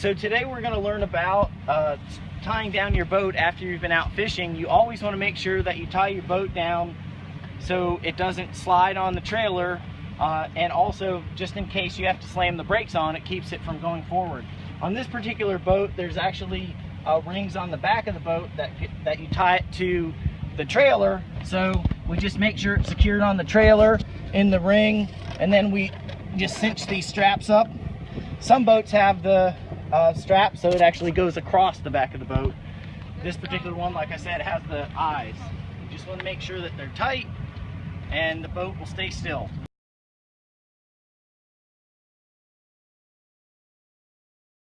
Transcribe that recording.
So today we're going to learn about uh, tying down your boat after you've been out fishing. You always want to make sure that you tie your boat down so it doesn't slide on the trailer uh, and also just in case you have to slam the brakes on it keeps it from going forward. On this particular boat there's actually uh, rings on the back of the boat that, that you tie it to the trailer so we just make sure it's secured on the trailer in the ring and then we just cinch these straps up. Some boats have the uh, strap so it actually goes across the back of the boat. This particular one, like I said, has the eyes. You just want to make sure that they're tight and the boat will stay still.